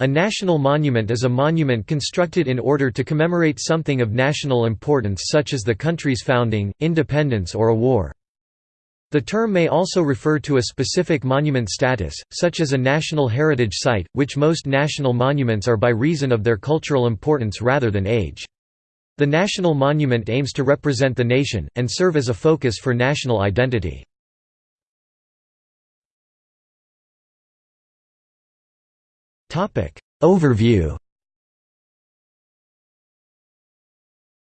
A national monument is a monument constructed in order to commemorate something of national importance such as the country's founding, independence or a war. The term may also refer to a specific monument status, such as a national heritage site, which most national monuments are by reason of their cultural importance rather than age. The national monument aims to represent the nation, and serve as a focus for national identity. Overview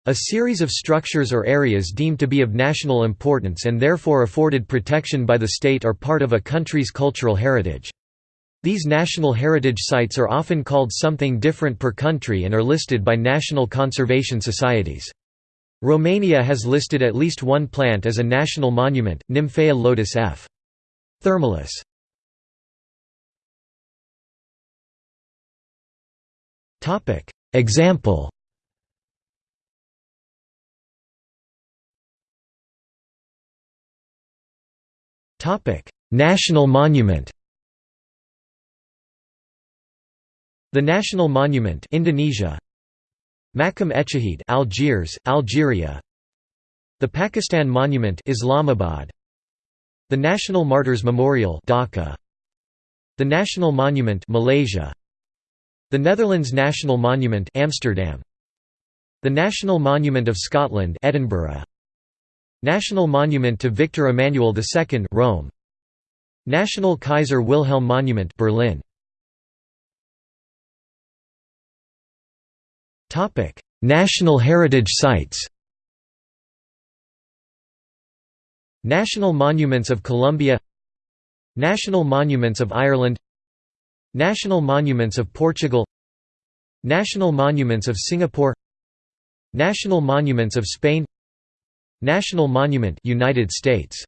A series of structures or areas deemed to be of national importance and therefore afforded protection by the state are part of a country's cultural heritage. These national heritage sites are often called something different per country and are listed by national conservation societies. Romania has listed at least one plant as a national monument, Nymphaea lotus f. thermalis. Example. Topic. National monument. The National Monument Indonesia. Makam Echahid Algiers Algeria. The Pakistan Monument Islamabad. The National Martyrs Memorial Dhaka. The National Monument Malaysia the Netherlands National Monument Amsterdam. The National Monument of Scotland Edinburgh. National Monument to Victor Emmanuel II Rome. National Kaiser Wilhelm Monument Berlin. Topic National Heritage Sites. National Monuments of Colombia. National Monuments of Ireland National Monuments of Portugal National Monuments of Singapore National Monuments of Spain National Monument United States